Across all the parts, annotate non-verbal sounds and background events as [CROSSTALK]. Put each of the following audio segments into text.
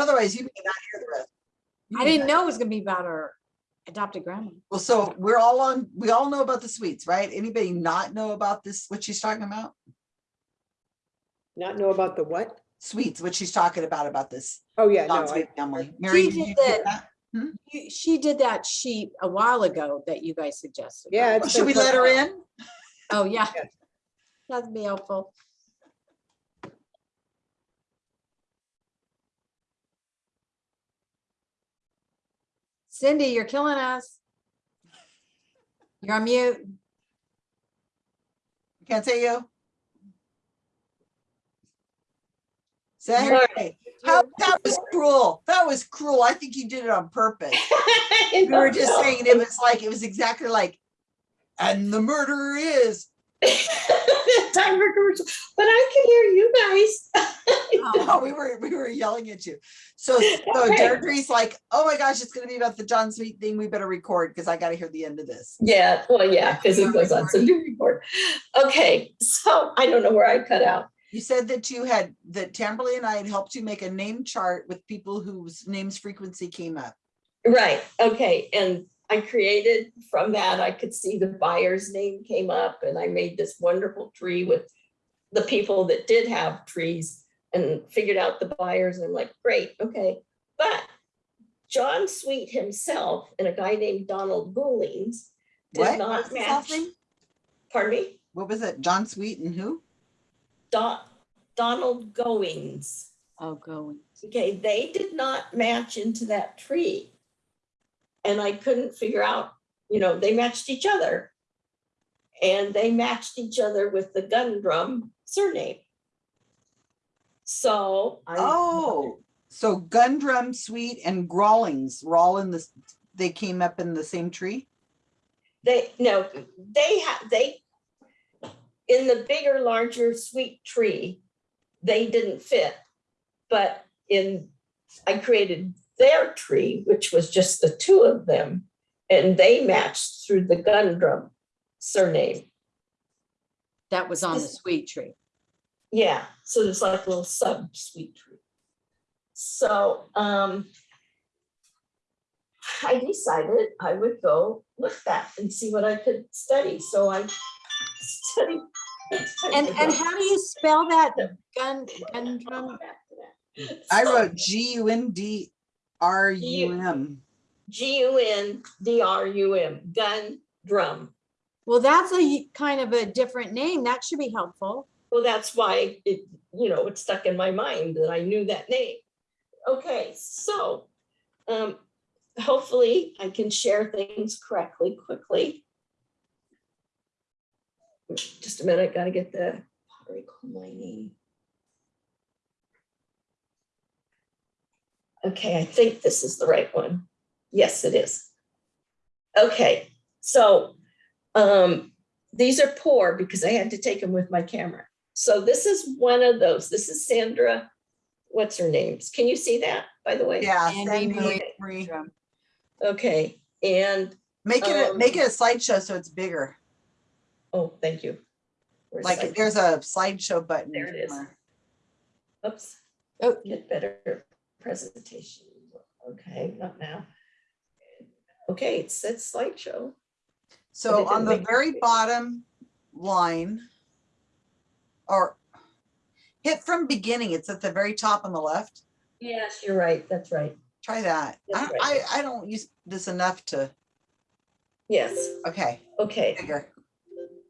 Otherwise, you may not hear the rest. You I didn't know it was gonna be about our adopted grandma. Well, so we're all on, we all know about the sweets, right? Anybody not know about this, what she's talking about? Not know about the what? Sweets, what she's talking about, about this Oh, yeah, no, I, family. Mary, She did did that. that? Hmm? You- She did that sheet a while ago that you guys suggested. Yeah, right? it's Should we let her in? Oh, yeah. Yes. That'd be helpful. Cindy, you're killing us. You're on mute. Can't say you. Say, hey, how, that was cruel. That was cruel. I think you did it on purpose. [LAUGHS] We were just saying, it was like, it was exactly like, and the murderer is. [LAUGHS] Time for commercial, but I can hear you guys. [LAUGHS] Oh, we were, we were yelling at you. So, so Okay. Deirdre's like, oh my gosh, it's gonna be about the John Sweet thing. We better record because I gotta hear the end of this. Yeah, well, yeah, because it goes on, so do report. Okay, so I don't know where I cut out. You said that you had, that Tamberly and I had helped you make a name chart with people whose names frequency came up. Right, okay, and I created from that, I could see the buyer's name came up and I made this wonderful tree with the people that did have trees and figured out the buyers and I'm like, great, okay. But John Sweet himself and a guy named Donald Goolings What? did not his last match. Pardon me? What was it? John Sweet and who? Don, Donald Goings. Oh, going. Okay, they did not match into that tree. And I couldn't figure out, you know, they matched each other. And they matched each other with the Gundrum surname. So I. Oh, so Gundrum Sweet and Grawlings were all in this, they came up in the same tree? They, no, they have, they, in the bigger, larger sweet tree, they didn't fit. But in, I created their tree, which was just the two of them, and they matched through the Gundrum surname. That was on the sweet tree. Yeah, so there's like a little sub sweet tree. So, um, I decided I would go look that and see what I could study. So I studied. And, and how do you spell that [LAUGHS] gun, gun drum? I wrote G U N D R U M. G U N D R U M, gun drum. Well, that's a kind of a different name. That should be helpful. Well, that's why it, you know, it stuck in my mind that I knew that name. Okay, so, um, hopefully I can share things correctly, quickly. Just a minute, gotta get the pottery coal mining. Okay, I think this is the right one. Yes, it is. Okay, so, um, these are poor because I had to take them with my camera. So this is one of those. This is Sandra, what's her name? Can you see that, by the way? Yeah. Andy Sandy Marie Marie. Okay, and, Make it, a- make Um, it a slideshow so it's bigger. oh, thank you. Where's Like my- there's a slideshow button. There it is. Oops. Oh. Get better presentation. Okay, not now. Okay, it said slideshow. So on the very bottom line. Or hit from beginning, it's at the very top on the left. Yes, you're right, that's right. Try that. I, That's I. I don't use this enough to, Yes, okay, okay. bigger.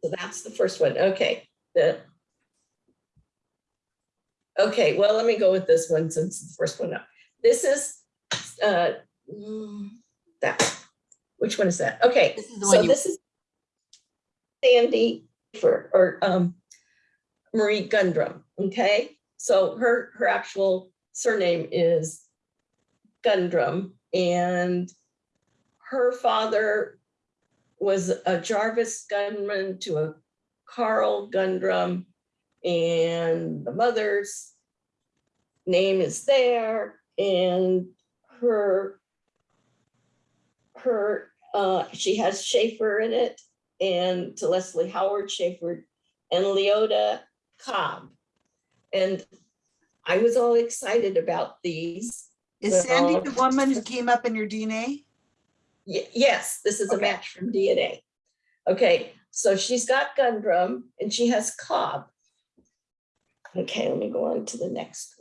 So that's the first one, okay, the. Okay, well, let me go with this one since the first one up. This is, uh, that, which one is that? Okay, This is so this is Sandy for, or, um, Marie Gundrum, okay? So her, her actual surname is Gundrum and her father was a Jarvis gunman to a Carl Gundrum. And the mother's name is there and her, her, uh, she has Schaefer in it and to Leslie Howard Schaefer and Leota Cobb. And I was all excited about these Is Sandy the woman who came up in your DNA? Ye- yes, this is a match from DNA. Okay, so she's got Gundrum and she has Cobb. Okay, let me go on to the next.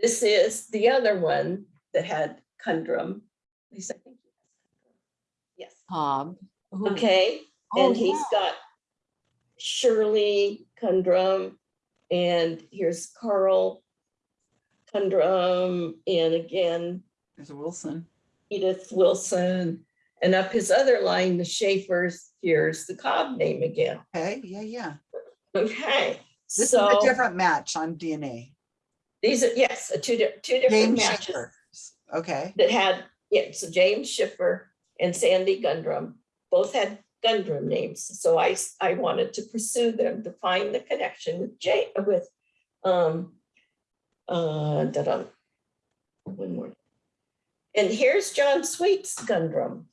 This is the other one that had. At least I think. Yes, Hob. Ooh. okay, Oh, and he's yeah. got Shirley Gundrum, and here's Carl Gundrum, and again, There's a Wilson. Edith Wilson, and up his other line, the Schaefer's, here's the Cobb name again. Okay, yeah, yeah. Okay, This is a different match on DNA. These are, yes, a two, di- two different James matches Schaefer. Okay, that had, yeah, so James Schaefer and Sandy Gundrum, both had Gundrum names. So I, I wanted to pursue them to find the connection with Jay, with, um, uh, da-dum, one more. And here's John Sweet's Gundrum,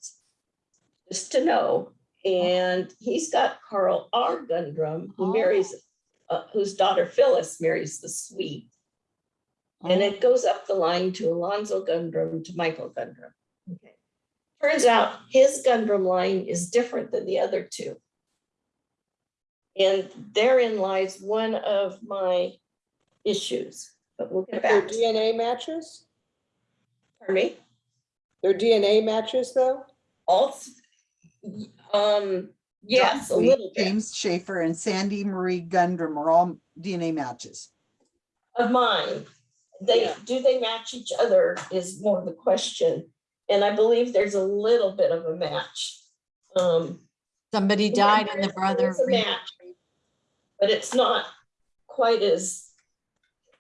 just to know. And he's got Carl R. Gundrum, who marries, uh, whose daughter Phyllis marries the Sweet. And Oh, it goes up the line to Alonzo Gundrum to Michael Gundrum. Okay. Turns out his Gundrum line is different than the other two. And therein lies one of my issues, but we'll get Their back. to DNA matches? Pardon me? Their DNA matches though? All, um, yes, a John Sweet, little bit James Schaefer and Sandy Marie Gundrum are all DNA matches. of mine. They, Yeah. do they match each other is more the question. And I believe there's a little bit of a match. Um, Somebody died and the brother. a match. but it's not quite as,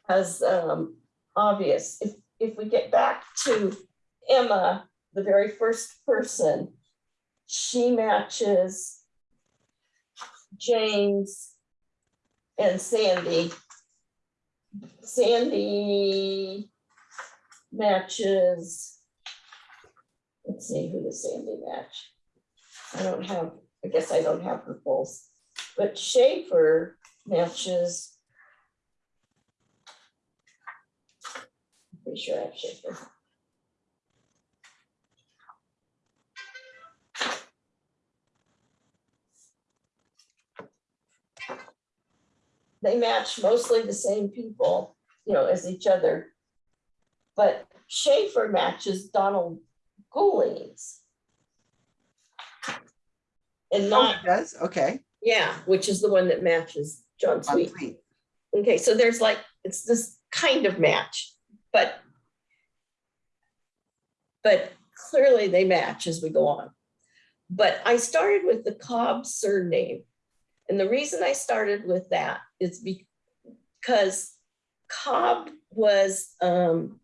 as um, obvious. If, if we get back to Emma, the very first person, she matches James and Sandy. Sandy matches, let's see, who does Sandy match? I don't have, I guess I don't have her pulse. But Schaefer matches. Pretty sure I have Schaefer. They match mostly the same people, you know, as each other. But Schaefer matches Donald Goulings. And Oh, not it does? Okay. yeah, which is the one that matches John John Sweet. Sweet. Okay, so there's like, it's this kind of match, but but clearly they match as we go on. But I started with the Cobb surname. And the reason I started with that is because Cobb was, um,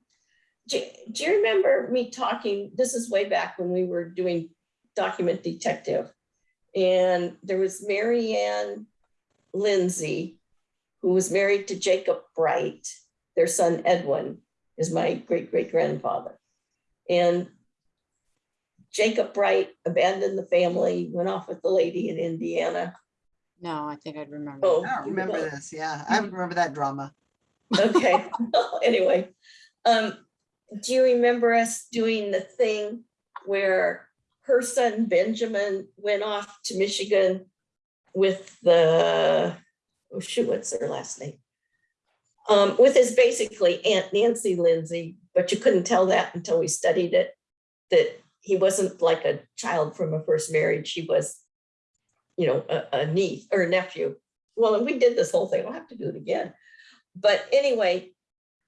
do, do you remember me talking, this is way back when we were doing document detective. And there was Mary Ann Lindsay, who was married to Jacob Bright. Their son Edwin is my great great grandfather. And Jacob Bright abandoned the family, went off with the lady in Indiana. No, I think I'd remember. Oh, I don't remember don't. this. Yeah, I remember that drama. Okay, [LAUGHS] [LAUGHS] anyway. Um, do you remember us doing the thing where her son Benjamin went off to Michigan with the, oh shoot, what's their last name? Um, with his basically Aunt Nancy Lindsay, but you couldn't tell that until we studied it, that he wasn't like a child from a first marriage, he was, you know, a, a niece or a nephew. Well, and we did this whole thing, I'll have to do it again. But anyway,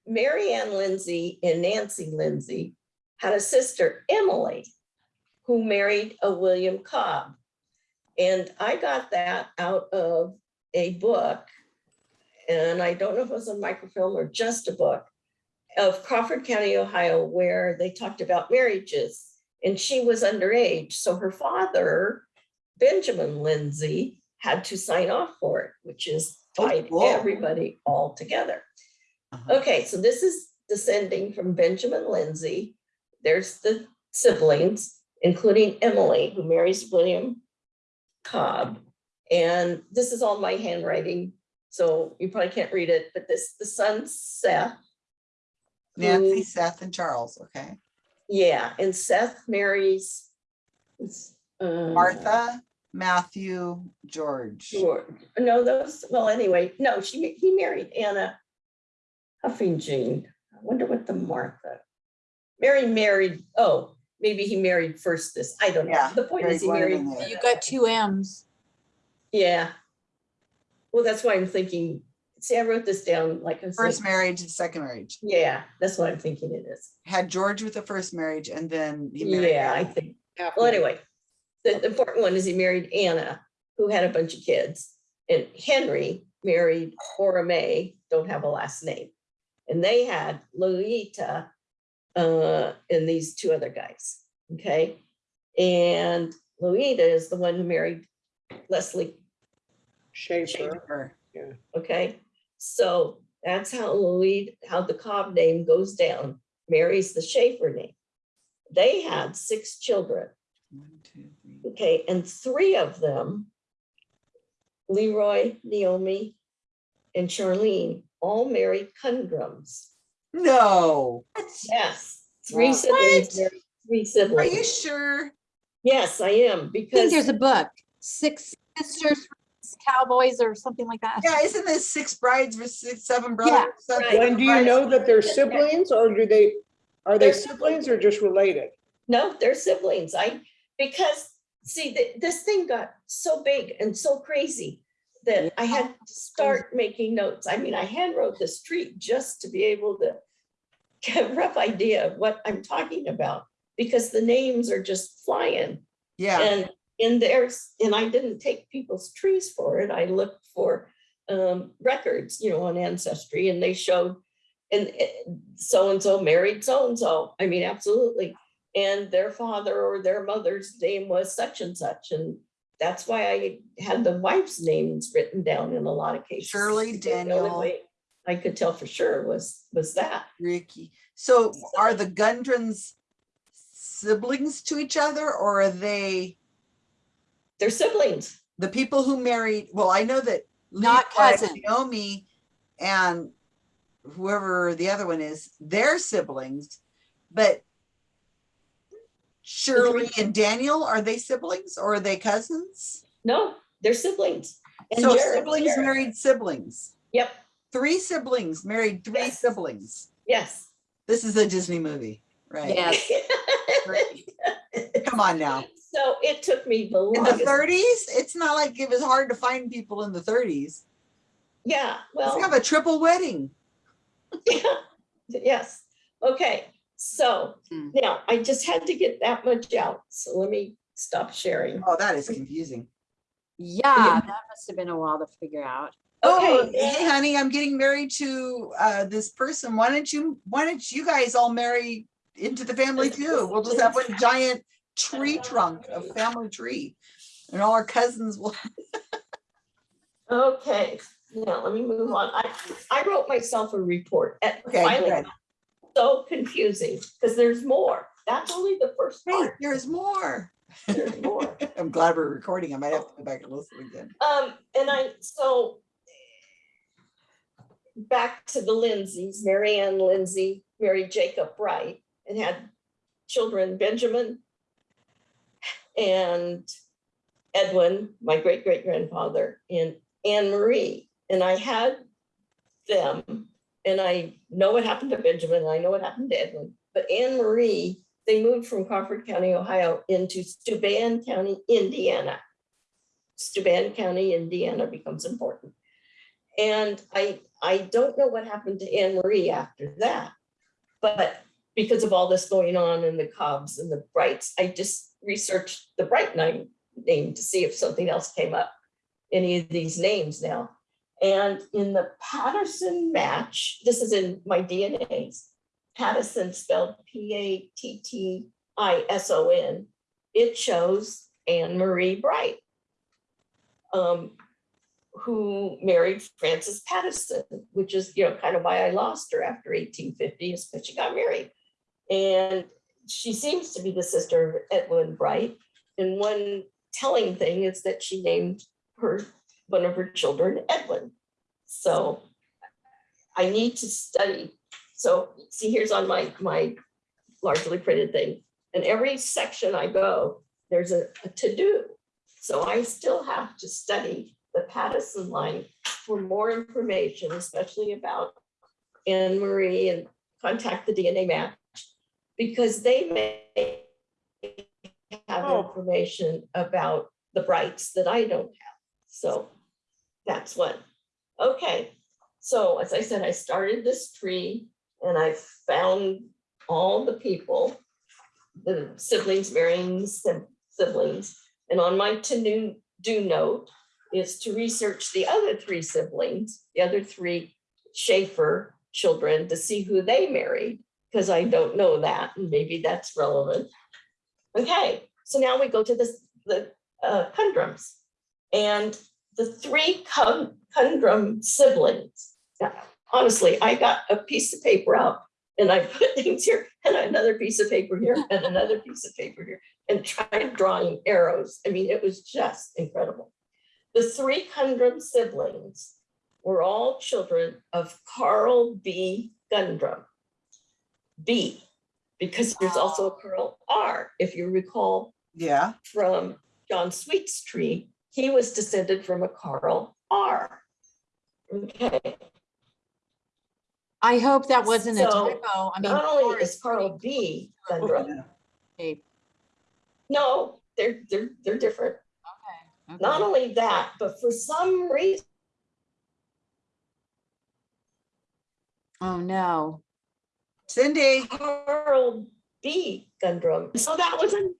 Mary Ann Lindsay and Nancy Lindsay had a sister, Emily, who married a William Cobb. And I got that out of a book, and I don't know if it was a microfilm or just a book, of Crawford County, Ohio, where they talked about marriages. And she was underage, so her father, Benjamin Lindsay, had to sign off for it, which is Oh, tied cool. everybody all together. Uh-huh. Okay, so this is descending from Benjamin Lindsay. There's the siblings, including Emily, who marries William Cobb. And this is all my handwriting, so you probably can't read it, but this, the son Seth. Nancy, who- Seth, and Charles, okay. Yeah, and Seth marries. uh, Martha, Matthew, George. George. No, those, well, anyway, no, she, he married Anna Huffington. I wonder what the Martha. Mary married, oh, maybe he married first this, I don't know. Yeah, The point is he married one married, and then- You got two M's. yeah. Well, that's why I'm thinking, see, I wrote this down like. I First like, marriage and second marriage. Yeah, that's what I'm thinking it is. Had George with the first marriage and then he married. Yeah, I think, Half well, anyway, the the important one is he married Anna, who had a bunch of kids. And Henry married Cora May, don't have a last name. And they had Lolita uh, and these two other guys, okay? And Lolita is the one who married Leslie, Schaefer. Schaefer. okay? So that's how Lolita, how the Cobb name goes down, marries the Schaefer name. They had six children. One, two, three. Okay, and three of them, Leroy, Naomi, and Charlene, all married Gundrums. No, Yes, three Wow. siblings, What? married three are you sure? Yes, I am, I think because, there's a book, Six Sisters, Cowboys or something like that. Yeah, isn't this six brides for six, seven brothers? Seven Right. When do you know that they're siblings or do they, are they They're siblings or just related? no, they're siblings. I, because, see, th- this thing got so big and so crazy that I had to start making notes. I mean, I hand wrote this treat just to be able to get a rough idea of what I'm talking about, because the names are just flying. Yeah, And in theirs, and I didn't take people's trees for it. I looked for um, records, you know, on Ancestry and they showed and so-and-so married so-and-so. I mean, absolutely. And their father or their mother's name was such and such. And that's why I had the wife's names written down in a lot of cases. Shirley, because the only Daniel. way I could tell for sure was, was that. Ricky. So are the Gundrums siblings to each other or are they They're siblings. the people who married? Well, I know that Not Levi, cousins. Naomi and whoever the other one is, they're siblings, but Shirley and Daniel, are they siblings or are they cousins? No, they're siblings. And So Jared- siblings Jared- married siblings. Yep, Three siblings married three Yes. siblings. yes. This is a Disney movie, right? Yes. [LAUGHS] Come on now. So it took me the In the thirties, it's not like it was hard to find people in the thirties. Yeah, Let's well, have a triple wedding. [LAUGHS] yeah, yes. Okay, so Hmm. now I just had to get that much out. So let me stop sharing. Oh, that is confusing. Yeah, that must have been a while to figure out. Oh, Okay. hey honey, I'm getting married to uh this person. Why don't you, why don't you guys all marry into the family [LAUGHS] too? We'll just have one giant tree trunk, a family tree. And all our cousins will, [LAUGHS] Okay, now let me move on. I, I wrote myself a report. at- okay, finally, good. So confusing, because there's more. That's only the first Hey, part. there's more. There's more. [LAUGHS] I'm glad we're recording. I might have to go back and listen again. Um, and I, so back to the Lindsays, Mary Ann Lindsay married Jacob Bright and had children, Benjamin and Edwin, my great great grandfather, and Anne Marie. And I had them, and I know what happened to Benjamin, I know what happened to Edwin, but Anne Marie, they moved from Crawford County, Ohio into Steuben County, Indiana. Steuben County, Indiana becomes important. And I, I don't know what happened to Anne Marie after that. But because of all this going on in the Cobbs and the Brights, I just researched the Bright name, name to see if something else came up, any of these names now. And in the Pattison match, this is in my DNAs, Pattison spelled P A T T I S O N, it shows Anne Marie Bright um, who married Francis Pattison, which is, you know, kind of why I lost her after 1850 is because she got married. And she seems to be the sister of Edwin Bright. And one telling thing is that she named her, one of her children Edwin. So I need to study So see, here's on my, my largely printed thing. And every section I go, there's a, a to-do. So I still have to study the Pattison line for more information, especially about Anne Marie and contact the DNA match. Because they may have Oh. information about the Brights that I don't have. So that's what, Okay, so as I said, I started this tree and I found all the people, the siblings marrying siblings. And on my to do note is to research the other three siblings, the other three Schaefer children to see who they married, because I don't know that, and maybe that's relevant. Okay, so now we go to this, the uh, conundrums. And the three conundrum siblings. Now, honestly, I got a piece of paper out and I put [LAUGHS] things here and another piece of paper here and another piece of paper here and tried drawing arrows. I mean, it was just incredible. The three conundrum siblings were all children of Carl B. Gundrum. B, because there's also a Carl R, if you recall Yeah, from John Sweet's tree, he was descended from a Carl R. Okay, I hope that wasn't a typo. I mean. not only is Carl B. Gundrum, yeah. okay, no, they're, they're, they're different. okay. Not only that, but for some reason, Oh, no. Cindy, Carl B. Gundrum. So that was an-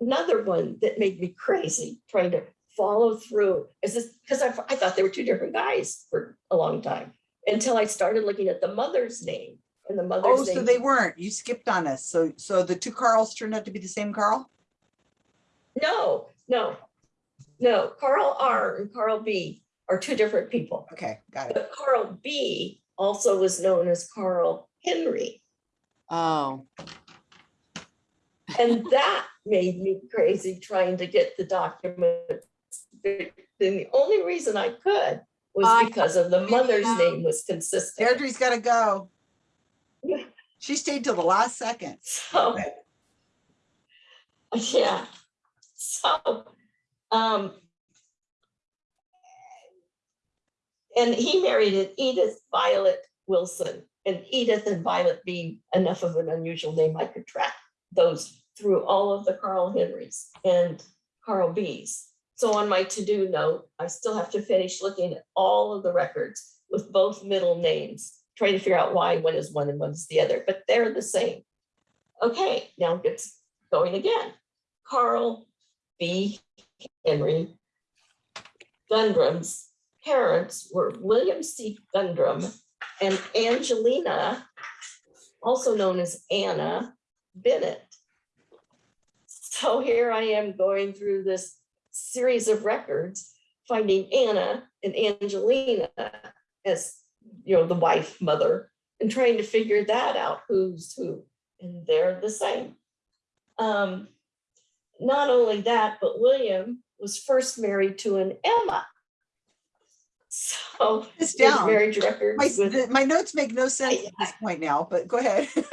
another one that made me crazy, trying to follow through. Is this, because I, I thought they were two different guys for a long time, until I started looking at the mother's name. And the oh, mother's so name. they weren't, you skipped on us. So, so the two Carls turned out to be the same Carl? No, no, no. Carl R and Carl B are two different people. Okay, got it. But Carl B also was known as Carl Henry. Oh, And that made me crazy trying to get the documents. Then the only reason I could I- was because of the mother's Yeah. name was consistent. Deirdre's gotta go. [LAUGHS] She stayed till the last second. So, yeah, so, um, and he married an Edith Violet Wilson, and Edith and Violet being enough of an unusual name, I could track those through all of the Carl Henrys and Carl B's. So on my to-do note, I still have to finish looking at all of the records with both middle names, trying to figure out why one is one and one is the other, but they're the same. Okay, now it gets going again. Carl B. Henry Gundrum's parents were William C. Gundrum and Angelina, also known as Anna Bennett. So here I am going through this series of records, finding Anna and Angelina as, you know, the wife, mother, and trying to figure that out, who's who, and they're the same. Um, not only that, but William was first married to an Emma. So This his down. marriage My, with, the- my notes make no sense at this point now, but go ahead. [LAUGHS] no,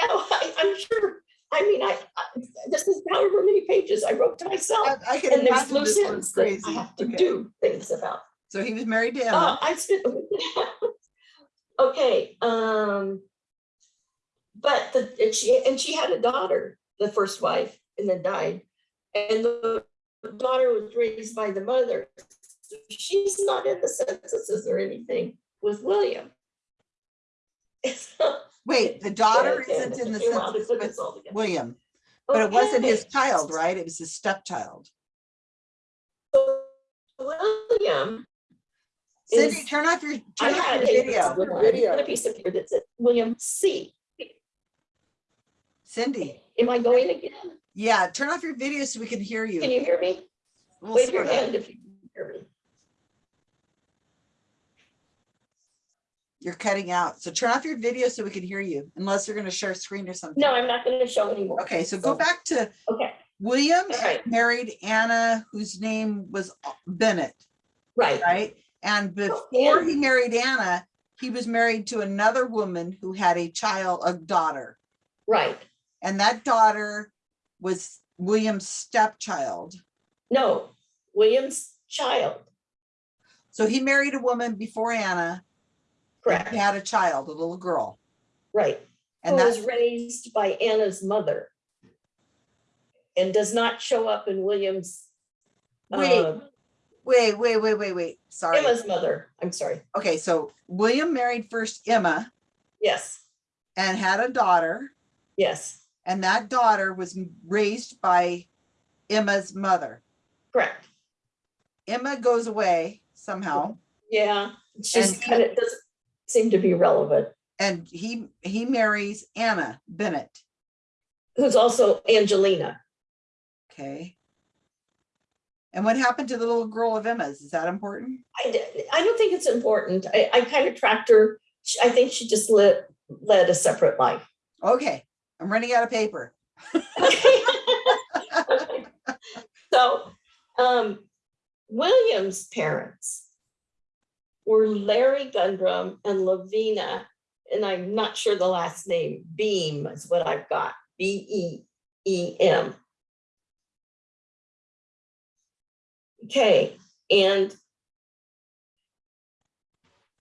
I, I'm sure, I mean, I, I- this is however many pages I wrote to myself. I I can And there's loose ends that I have to Okay. do things about. So he was married to Uh, I spent. [LAUGHS] Okay, um. But the, and she, and she had a daughter, the first wife, and then died. And the daughter was raised by the mother. She's not in the censuses or anything with William. [LAUGHS] Wait, the daughter Yeah, isn't in the came out to census put with this all together. William, oh, but it wasn't his Okay, child, right? It was his stepchild. so William. Cindy, is- turn off your, I turn off had your a video. good. Video. I had a piece of paper that said William C. Cindy, Am I going again? yeah, turn off your video so we can hear you. Can you. you hear me? We'll Wave your sort of- hand if you can hear me. You're cutting out. So turn off your video so we can hear you, unless you're gonna share screen or something. No, I'm not gonna show anymore. Okay, so go back to Okay, William right. married Anna, whose name was Bennett, right, right? And Oh, before he married Anna, he was married to another woman who had a child, a daughter. Right. And that daughter was William's stepchild. No, William's child, So he married a woman before Anna. Correct, He had a child, a little girl. right. Who And was raised by Anna's mother. And does not show up in William's. Wait, uh, wait, wait, wait, wait, wait, sorry. Emma's mother, I'm sorry, Okay, so William married first Emma yes, and had a daughter. yes, And that daughter was raised by Emma's mother. correct. Emma goes away somehow Yeah, she's kind of, seem to be relevant. and he, he marries Anna Bennett. Who's also Angelina. Okay. And what happened to the little girl of Emma's? Is that important? I, I don't think it's important. I, I kind of tracked her. I think she just lit, led a separate life. Okay, I'm running out of paper. [LAUGHS] [LAUGHS] So, um, William's parents were Larry Gundrum and Lavina, and I'm not sure the last name, Beam is what I've got, B E E M. Okay, and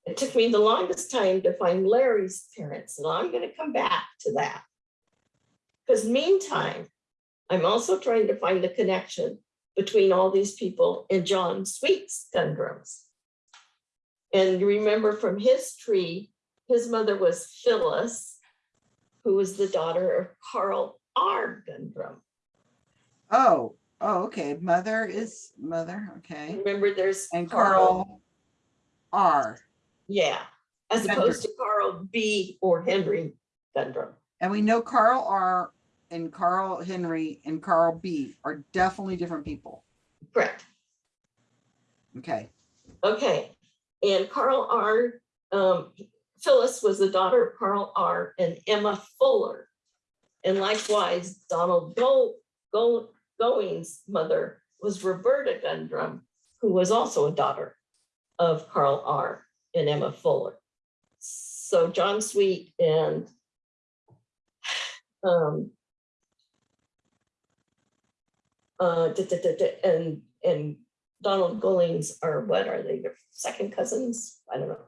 it took me the longest time to find Larry's parents, and I'm gonna come back to that. Because meantime, I'm also trying to find the connection between all these people and John Sweet's Gundrums. And you remember from his tree, his mother was Phyllis, who was the daughter of Carl R. Gundrum. Oh, oh, okay. Mother is mother, okay. Remember, there's And Carl, Carl R. yeah, as opposed to Carl B. or Henry Gundrum. And we know Carl R. and Carl Henry and Carl B. are definitely different people. Correct. Okay, Okay, and Carl R., um, Phyllis was the daughter of Carl R. and Emma Fuller. And likewise, Donald Go, Go, Going's mother was Roberta Gundrum, who was also a daughter of Carl R. and Emma Fuller. So John Sweet and um, uh, and, and Donald Gollings are, what are they, their second cousins? I don't know.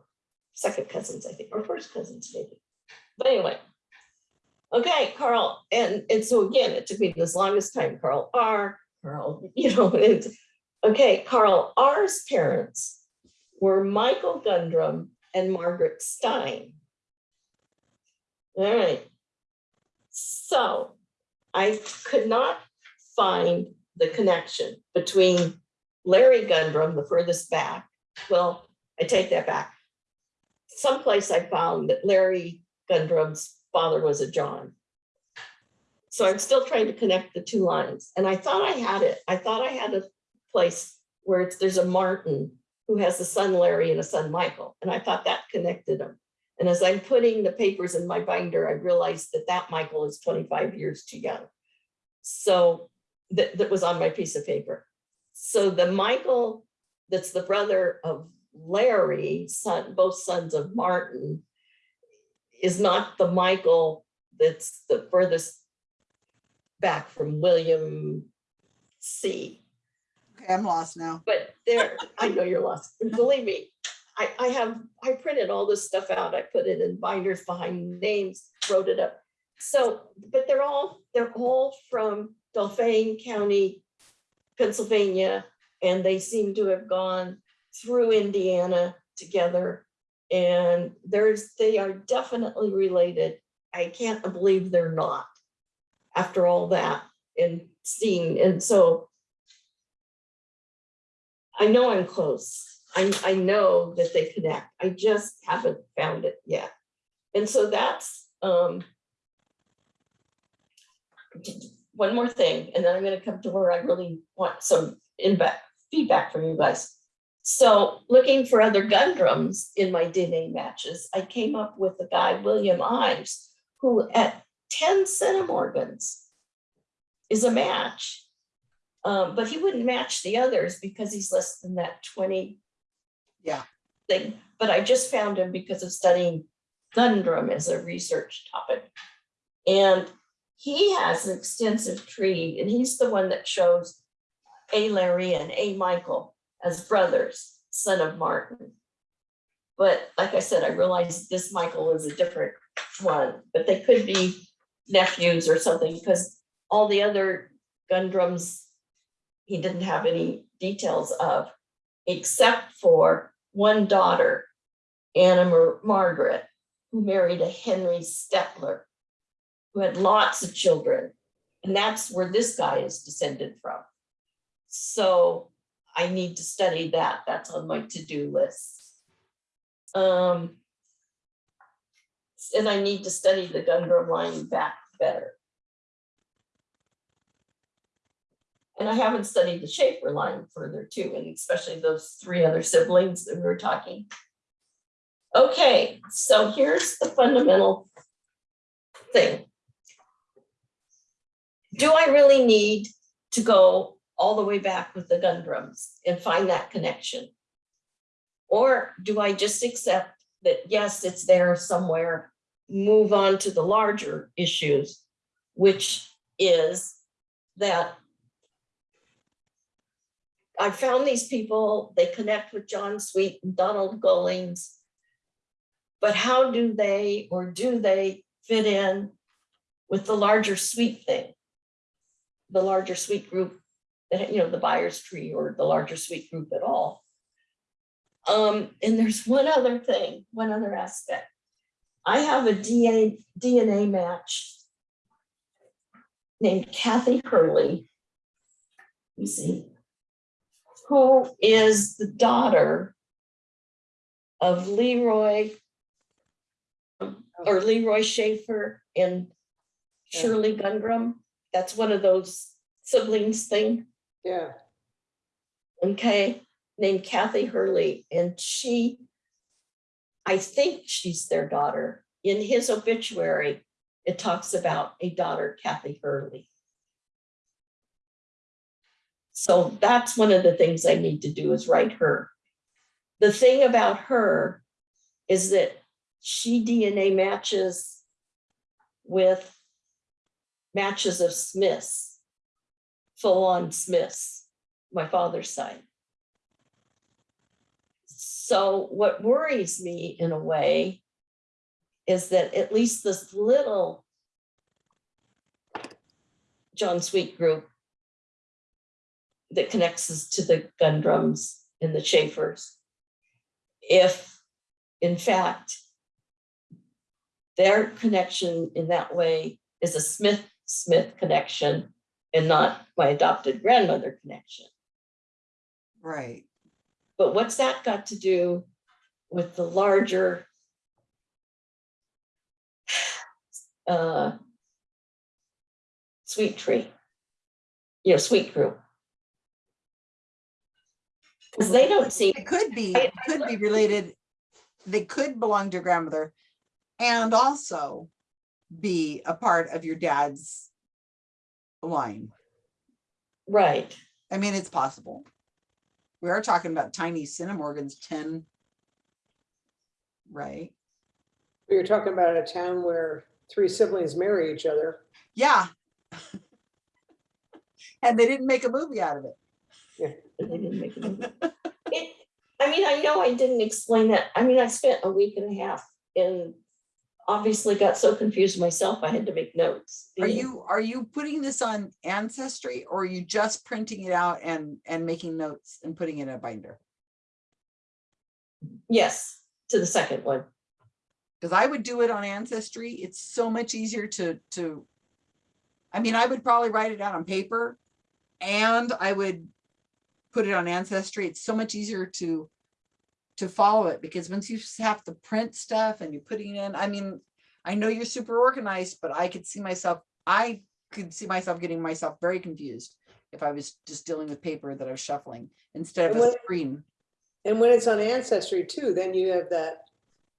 Second cousins, I think, or first cousins maybe. But anyway. Okay, Carl, and, and so again, it took me this longest time, Carl R, Carl, you know, it's, okay, Carl R's parents were Michael Gundrum and Margaret Stein. All right. So I could not find the connection between Larry Gundrum, the furthest back. Well, I take that back. Someplace I found that Larry Gundrum's father was a John. So I'm still trying to connect the two lines. And I thought I had it. I thought I had a place where it's, there's a Martin who has a son Larry and a son Michael. And I thought that connected them. And as I'm putting the papers in my binder, I realized that that Michael is 25 years too young. So that, that was on my piece of paper. So the Michael, that's the brother of Larry, son, both sons of Martin, is not the Michael that's the furthest back from William C. okay, I'm lost now. But there, I know you're lost. Believe me, I, I have, I printed all this stuff out. I put it in binders behind names, wrote it up. So, but they're all, they're all from Dauphin County, Pennsylvania, and they seem to have gone through Indiana together. And there's, they are definitely related. I can't believe they're not after all that and seeing, and so I know I'm close. I, I know that they connect. I just haven't found it yet. And so that's, um, one more thing, and then I'm gonna come to where I really want some feedback from you guys. So looking for other Gundrums in my DNA matches, I came up with a guy, William Ives, who at ten centimorgans is a match. Um, but he wouldn't match the others because he's less than that twenty Yeah. Thing, but I just found him because of studying Gundrum as a research topic. And he has an extensive tree and he's the one that shows A. Larry and A. Michael as brothers, son of Martin. But like I said, I realized this Michael is a different one, but they could be nephews or something because all the other Gundrums, he didn't have any details of, except for one daughter, Anna Mar- Margaret, who married a Henry Stepler, who had lots of children. And that's where this guy is descended from. So I need to study that. That's on my to-do list. Um, and I need to study the Gundrum line back better. And I haven't studied the Schaefer line further too, and especially those three other siblings that we were talking. Okay, so here's the fundamental thing. Do I really need to go all the way back with the Gundrums and find that connection? Or do I just accept that, yes, it's there somewhere, move on to the larger issues, which is that I found these people, they connect with John Sweet and Donald Gollings. But how do they, or do they fit in with the larger sweet thing? The larger sweet group, that you know, the buyer's tree or the larger sweet group at all. Um, and there's one other thing, one other aspect. I have a DNA, DNA match named Kathy Hurley. You see, who is the daughter of Leroy or Leroy Schaefer and Shirley Gundrum. That's one of those siblings thing Yeah, okay, named Kathy Hurley, and she, I think she's their daughter. In his obituary, it talks about a daughter, Kathy Hurley. So that's one of the things I need to do is write her. The thing about her is that she DNA matches with matches of Smiths, full-on Smiths, my father's side. So what worries me in a way is that at least this little John Sweet group that connects us to the Gundrums and the Schaefers, if in fact their connection in that way is a Smith-Smith connection and not my adopted grandmother connection. Right. But what's that got to do with the larger [SIGHS] uh, sweet tree? You know, sweet group. Because they don't see. It could be, it could be related. They could belong to grandmother and also be a part of your dad's line. right, I mean, it's possible. We are talking about tiny centimorgans, ten. Right? we were talking about a town where three siblings marry each other. Yeah. [LAUGHS] And they didn't make a movie out of it. but they didn't make it. movie. [LAUGHS] It, I mean, I know I didn't explain that. I mean, I spent a week and a half and obviously got so confused myself, I had to make notes. Are you, are you putting this on Ancestry or are you just printing it out and, and making notes and putting it in a binder? Yes, to the second one. Because I would do it on Ancestry. It's so much easier to, to. I mean, I would probably write it out on paper and I would put it on Ancestry. It's so much easier to, to follow it because once you have to print stuff and you're putting it in, I mean, I know you're super organized, but I could see myself, I could see myself getting myself very confused if I was just dealing with paper that I was shuffling instead of And a screen. And when it's on Ancestry too, then you have that,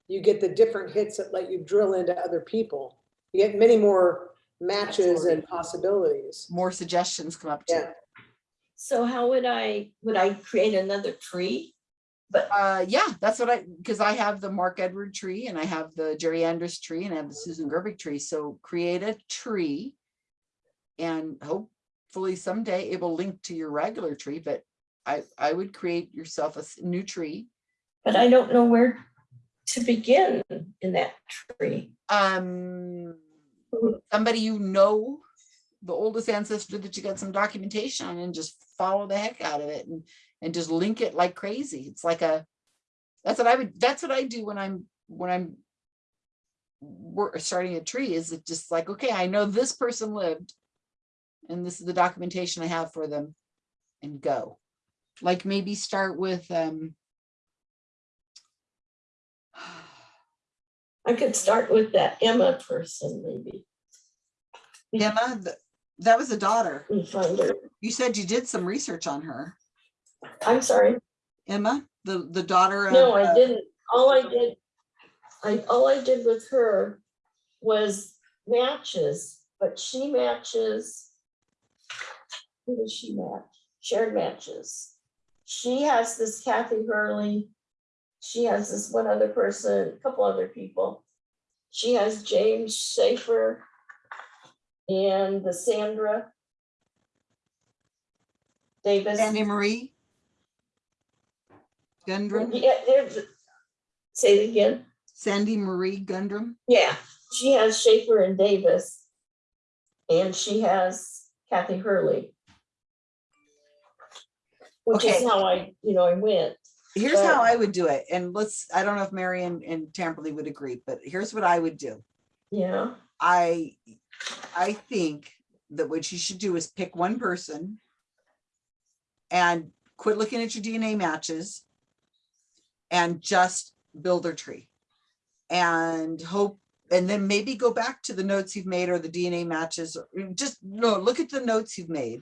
you get the different hits that let you drill into other people. You get many more matches and possibilities. More suggestions come up Yeah. too. So how would I, would I create another tree Uh, yeah, that's what I, because I have the Mark Edward tree and I have the Jerry Andrus tree and I have the Susan Gerbic tree. So create a tree. And hopefully someday it will link to your regular tree, but I, I would create yourself a new tree. But I don't know where to begin in that tree. Um, somebody you know, the oldest ancestor that you got some documentation on and just follow the heck out of it and, and just link it like crazy. It's like a, that's what I would, that's what I do when I'm, when I'm we're starting a tree is it just like, okay, I know this person lived and this is the documentation I have for them and go. Like maybe start with, um, I could start with that Emma person maybe Emma, that was a daughter. and find her. You said you did some research on her. I'm sorry. Emma, the, the daughter of. No, I uh, didn't. All I did, I, all I did with her was matches, but she matches. Who does she match? Shared matches. She has this Kathy Hurley. She has this one other person, a couple other people. She has James Schaefer and the Sandra Davis. Sandy Marie. Gundrum, Yeah, there's, say it again. Sandy Marie Gundrum. Yeah, she has Schaefer and Davis. And she has Kathy Hurley. Which is how I, you know, I went. Here's how I would do it. And let's, I don't know if Mary and, and Tamberly would agree, but here's what I would do. Yeah, I, I think that what you should do is pick one person and quit looking at your DNA matches and just build their tree. And hope, and then maybe go back to the notes you've made or the DNA matches, just, no, look at the notes you've made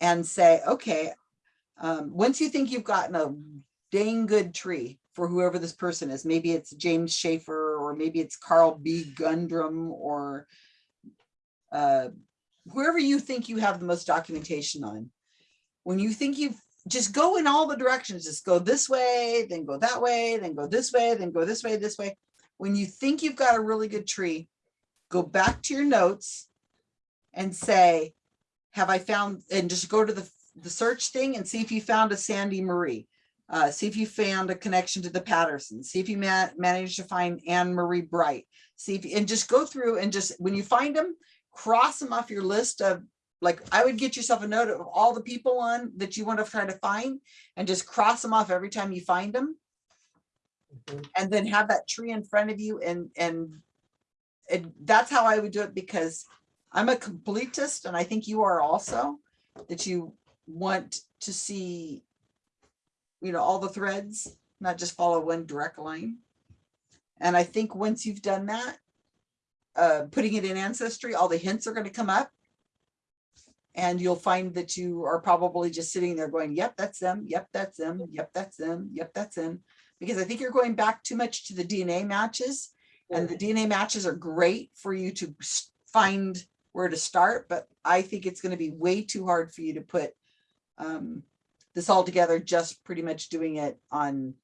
and say, okay, um, once you think you've gotten a dang good tree for whoever this person is, maybe it's James Schaefer, or maybe it's Carl B. Gundrum, or uh, whoever you think you have the most documentation on. When you think you've, just go in all the directions, just go this way, then go that way, then go this way, then go this way, this way. When you think you've got a really good tree, go back to your notes and say, have I found, and just go to the, the search thing and see if you found a Sandy Marie. Uh, see if you found a connection to the Pattison, see if you ma- managed to find Anne Marie Bright. See if, you, and just go through and just, when you find them, cross them off your list of, like, I would get yourself a note of all the people on that you want to try to find and just cross them off every time you find them. Mhm. And then have that tree in front of you and, and and that's how I would do it because I'm a completist and I think you are also, that you want to see, you know, all the threads, not just follow one direct line. And I think once you've done that, uh, putting it in ancestry, all the hints are going to come up. And you'll find that you are probably just sitting there going, yep, that's them. Yep, that's them. Yep, that's them. Yep, that's them. Because I think you're going back too much to the DNA matches. And the DNA matches are great for you to find where to start, but I think it's gonna be way too hard for you to put um, this all together, just pretty much doing it on,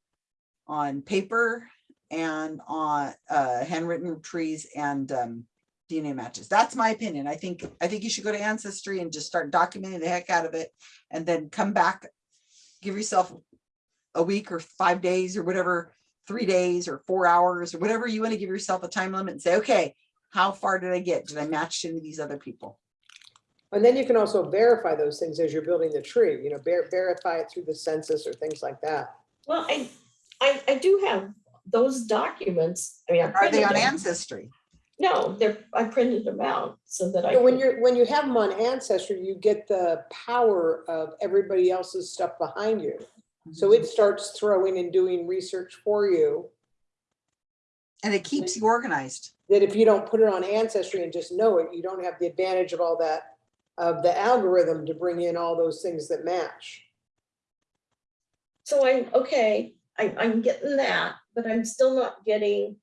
on paper and on uh, handwritten trees and um, DNA matches. That's my opinion. I think, I think you should go to Ancestry and just start documenting the heck out of it and then come back, give yourself a week or five days or whatever three days or four hours or whatever you want to give yourself a time limit and say, okay, how far did I get? Did I match any of these other people? And then you can also verify those things as you're building the tree, you know, ver- verify it through the census or things like that. well, I, I, I do have those documents. I mean, I Are they printed on them. Ancestry? No, they're, I printed them out so that I. But when could- you're, when you have them on Ancestry, you get the power of everybody else's stuff behind you. So it mhm. starts throwing and doing research for you And it keeps you organized. that if you don't put it on Ancestry and just know it, you don't have the advantage of all that, of the algorithm to bring in all those things that match. So I'm, okay, I, I'm getting that, but I'm still not getting,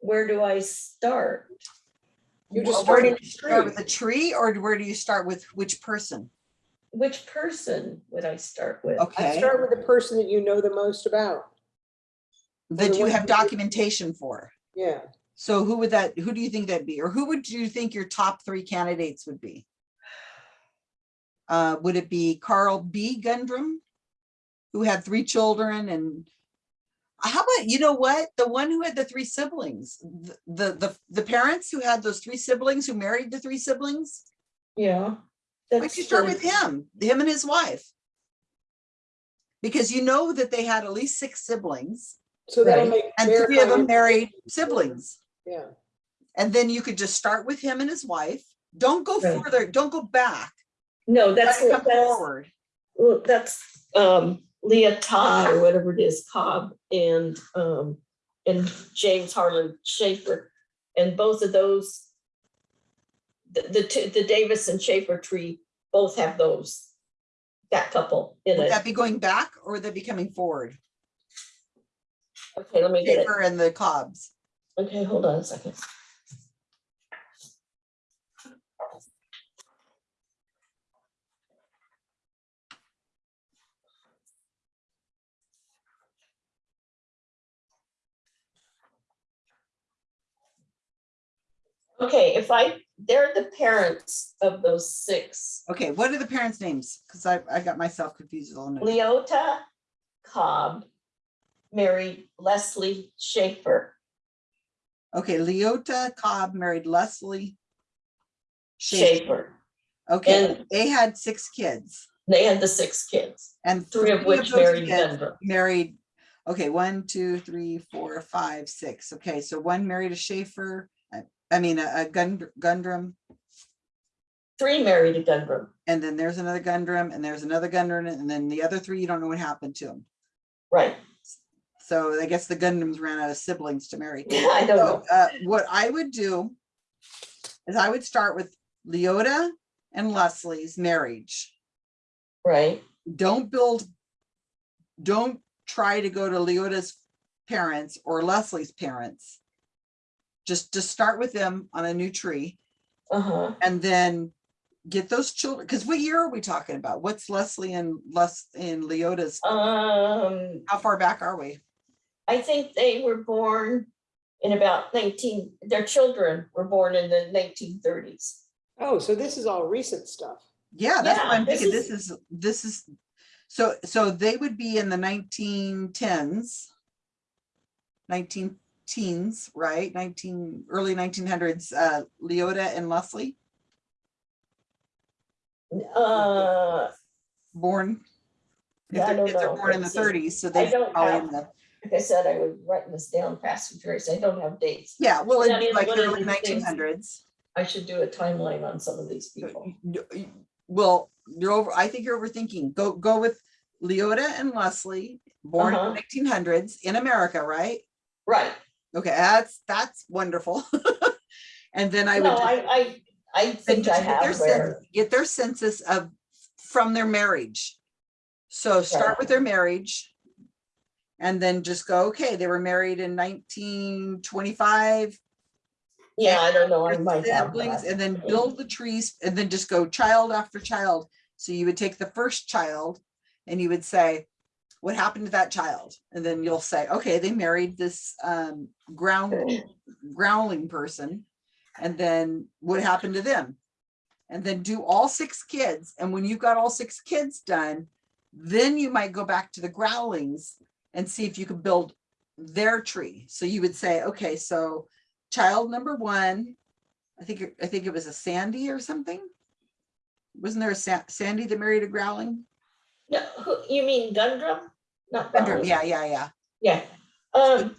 where do I start? You just Where start do with you the start tree. with a tree or where do you start with which person? which person would I start with? I Okay, start with the person that you know the most about. that you have documentation for. Yeah. So who would that, who do you think that'd be? Or who would you think your top three candidates would be? Uh, would it be Carl B. Gundrum? Who had three children and how about, you know what? The one who had the three siblings, the, the, the, the parents who had those three siblings who married the three siblings? Yeah. Why don't you start the- with him, him and his wife? Because you know that they had at least six siblings So that'll Right. make. and three of them married siblings. Yeah. And then you could just start with him and his wife. Don't go Right. further, don't go back. No, that's, Gotta that's, forward. well, that's, um, Leah Todd or whatever it is, Cobb and, um, and James Harlan Schaefer. And both of those, the, the, two- the Davis and Schaefer tree both have those, that couple in Would it. that be going back or would that be coming forward? Okay, let me get it. And the Cobbs. Okay, hold on a second. Okay, if I, they're the parents of those six. Okay, what are the parents' names? Because I, I got myself confused a little. bit. Leota Cobb married Leslie Schaefer. Okay, Leota Cobb married Leslie. Schaefer. Schaefer. Okay, and- they had six kids They had the six kids, and three of which those married Gundrum. Married, okay, one, two, three, four, five, six. Okay, so one married a Schaefer, I- mean, a a Gund- Gundrum. Three married a Gundrum. And then there's another Gundrum and there's another Gundrum and then the other three, you don't know what happened to them. Right. So I guess the Gundrums ran out of siblings to marry. [LAUGHS] I don't know. Uh, what I would do is I would start with Leota and Leslie's marriage. Right. Don't build, don't try to go to Leota's parents or Leslie's parents just to start with them on a new tree uh -huh. and then get those children because what year are we talking about? What's leslie and les and leota's? Um how far back are we? I think they were born in about 19 their children were born in the 1930s oh so this is all recent stuff. Yeah that's yeah, what i'm this thinking. is, this is this is so so they would be in the 1910s 19 teens, right? Nineteen, early nineteen hundreds, uh, Leota and Leslie, Uh, born. If Yeah, their kids are born in the Let's thirties, so they don't in the, like I said, I was writing this down fast and furious. I don't have dates. yeah, well, it'd be like early nineteen hundreds. I should do a timeline on some of these people. Well, you're over, I think you're overthinking. Go, go with Leota and Leslie, born in Uh-huh. the nineteen hundreds in America, right? Right. Okay, that's, that's wonderful. [LAUGHS] And then I would. No, just- I, I, I think I get their Get their census of, from their marriage. So start with their marriage. And then just go, okay, they were married in nineteen twenty-five. yeah, I don't know, I might siblings. And then build the trees and then just go child after child. So you would take the first child and you would say, what happened to that child? And then you'll say, okay, they married this um ground growling person. And then what happened to them? And then do all six kids. And when you've got all six kids done, then you might go back to the growlings and see if you can build their tree. So you would say, okay, so child number one, I think, it- I think it was a Sandy or something. Wasn't there a Sa- Sandy that married a growling? No, who, you mean Gundrum? Not Gundrum. Yeah, yeah, yeah. Yeah. Um,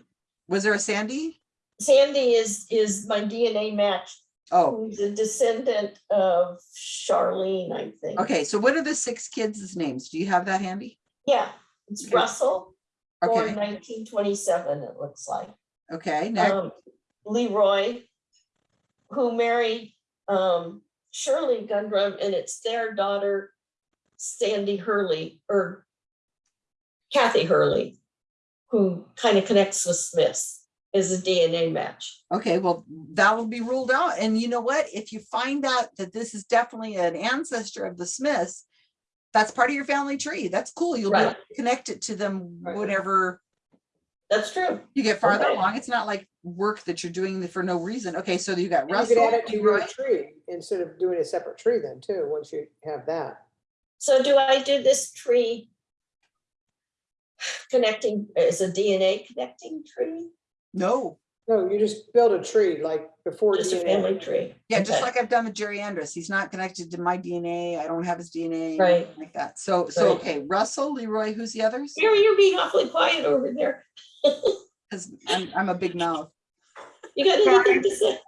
Was there a Sandy? Sandy is, is my DNA match, Oh, who's a descendant of Charlene, I think. okay. So what are the six kids' names? Do you have that handy? Yeah, it's Okay. Russell, born Okay, nineteen twenty-seven, it looks like. okay, next. Um, Leroy, who married, um, Shirley Gundrum, and it's their daughter, Sandy Hurley, or Kathy Hurley, who kind of connects with Smiths, is a DNA match. Okay, well, that will be ruled out. And you know what? If you find out that this is definitely an ancestor of the Smiths, that's part of your family tree. That's cool. You'll be able Right. to connect it to them Right. whenever That's true. you get farther Okay. along. It's not like work that you're doing for no reason. Okay, so you got And You Russell, could add it to your tree instead of doing a separate tree then too, once you have that. So do I do this tree connecting, is a DNA connecting tree? No, No, you just build a tree like before Just a family tree? yeah, just like I've done with Jerry Andrus. He's not connected to my DNA. I don't have his DNA. Right. Like that. So, so, Right. okay, Russell, Leroy, who's the others? You're, you're being awfully quiet over there. [LAUGHS] Because I'm, I'm a big mouth. You got anything to say?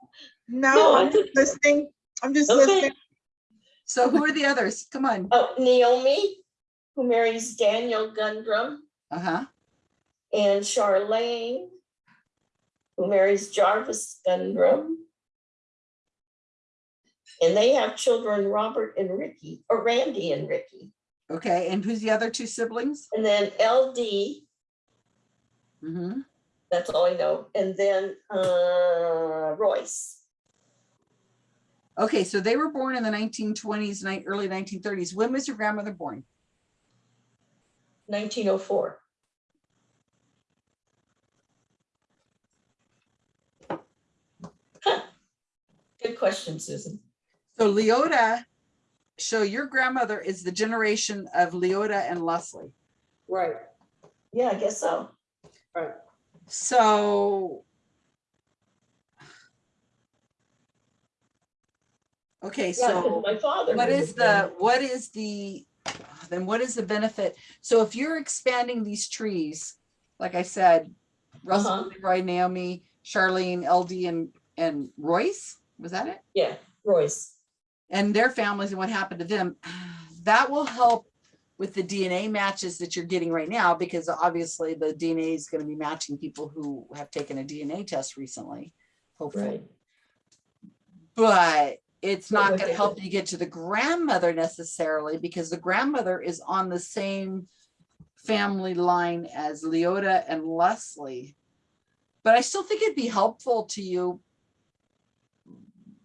No, No, I I'm just listening. I'm just Okay. listening. So who are the others? Come on. Oh, Naomi, who marries Daniel Gundrum, Uh-huh. and Charlene, who marries Jarvis Gundrum. And they have children, Robert and Ricky, or Randy and Ricky. Okay, and who's the other two siblings? And then LD, Mm-hmm. that's all I know, and then uh, Royce. Okay, so they were born in the nineteen twenties, early nineteen thirties. When was your grandmother born? 1904. Huh. Good question, Susan. So Leota, so your grandmother is the generation of Leota and Leslie. Right, Yeah, I guess so. right. So. Okay, Yeah, 'cause so my father. what is the, what is the, then what is the benefit? So if you're expanding these trees, like I said, Russell, Uh-huh. Leroy, Naomi, Charlene, LD and, and Royce, was that it? Yeah, Royce. and their families and what happened to them, [SIGHS] that will help with the DNA matches that you're getting right now, because obviously the DNA is going to be matching people who have taken a DNA test recently, hopefully. Right. But it's not going to help you get to the grandmother necessarily, because the grandmother is on the same family line as Leota and Leslie. But I still think it'd be helpful to you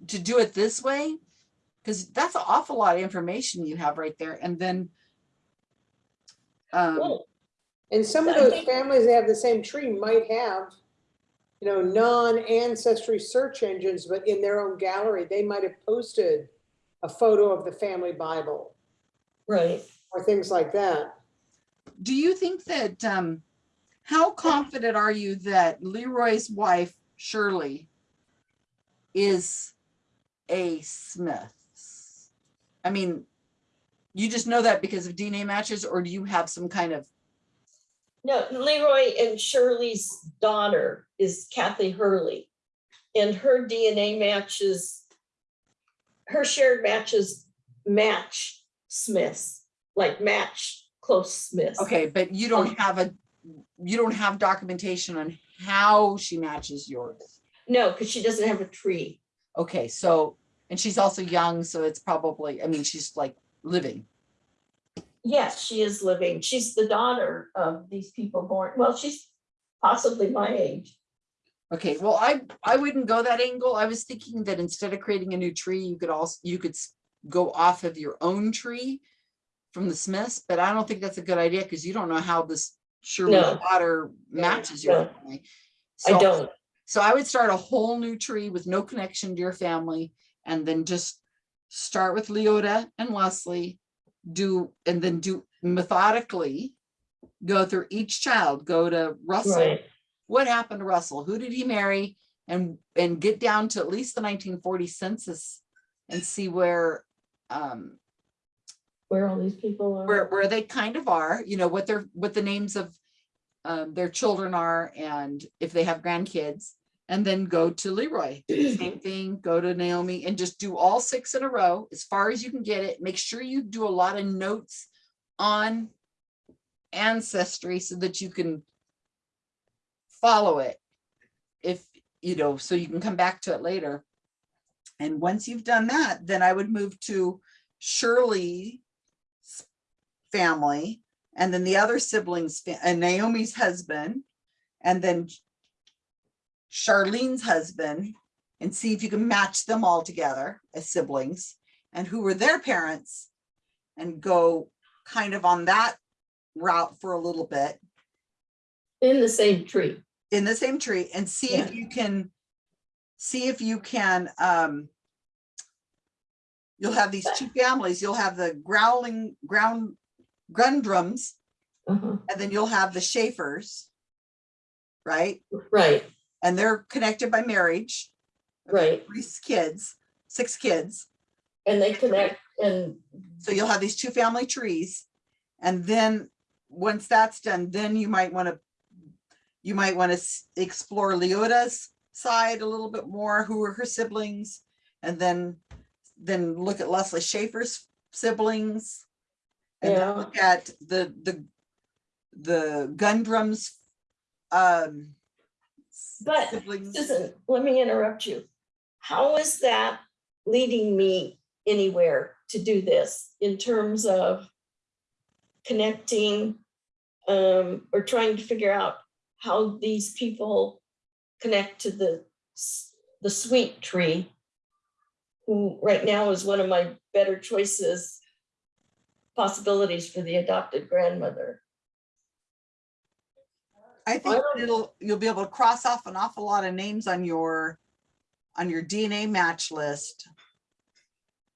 to do it this way, because that's an awful lot of information you have right there. And then um, Cool. And some of those families that have the same tree might have, you know, non-ancestry search engines, but in their own gallery, they might have posted a photo of the family Bible Right. or things like that. do you think that, um, how confident are you that Leroy's wife Shirley is a Smith? I mean, you just know that because of DNA matches, or do you have some kind of, No, Leroy and Shirley's daughter is Kathy Hurley. And her DNA matches, her shared matches match Smith's, like match close Smith's. okay, but you don't um, have a, you don't have documentation on how she matches yours. No, because she doesn't have a tree. Okay, so, and she's also young, so it's probably, I mean, she's like living. Yes, she is living. She's the daughter of these people born, well, she's possibly my age. Okay, well, I, I wouldn't go that angle. I was thinking that instead of creating a new tree, you could also, you could go off of your own tree from the Smiths, but I don't think that's a good idea because you don't know how this No. daughter matches your no. family. I don't. So I would start a whole new tree with no connection to your family and then just start with Leota and Leslie, do, and then do methodically go through each child, go to Russell, Right. what happened to Russell? Who did he marry? And, and get down to at least the nineteen forty census and see where, um, Where all these people are. where, where they kind of are, you know, what their, what the names of um, their children are and if they have grandkids. And then go to Leroy, [CLEARS THROAT] same thing, go to Naomi and just do all six in a row as far as you can get it. Make sure you do a lot of notes on ancestry so that you can follow it. If, you know, so you can come back to it later. And once you've done that, then I would move to Shirley's family and then the other siblings and uh, Naomi's husband and then Charlene's husband and see if you can match them all together as siblings and who were their parents and go kind of on that route for a little bit In the same tree. in the same tree and see if you can, see if you can, um, you'll have these two families, you'll have the growling, ground, Gundrums, Uh-huh. and then you'll have the Schaefers. Right? Right, And they're connected by marriage, right. three kids, six kids. And they connect and So you'll have these two family trees. And then, once that's done, then you might want to, you might want to explore Leota's side a little bit more, who are her siblings. And then, then look at Leslie Schaefer's siblings. And Yeah. then look at the, the, the Gundrums. Um. But, [LAUGHS] siblings. Susan, let me interrupt you. How is that leading me anywhere to do this in terms of connecting um, or trying to figure out how these people connect to the, the sweet tree, who right now is one of my better choices, possibilities for the adopted grandmother. I think don't- it'll, you'll be able to cross off an awful lot of names on your, on your DNA match list